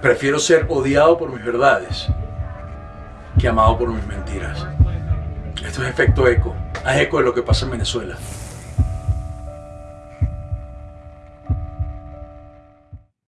Prefiero ser odiado por mis verdades que amado por mis mentiras. Esto es efecto eco. Haz eco de lo que pasa en Venezuela.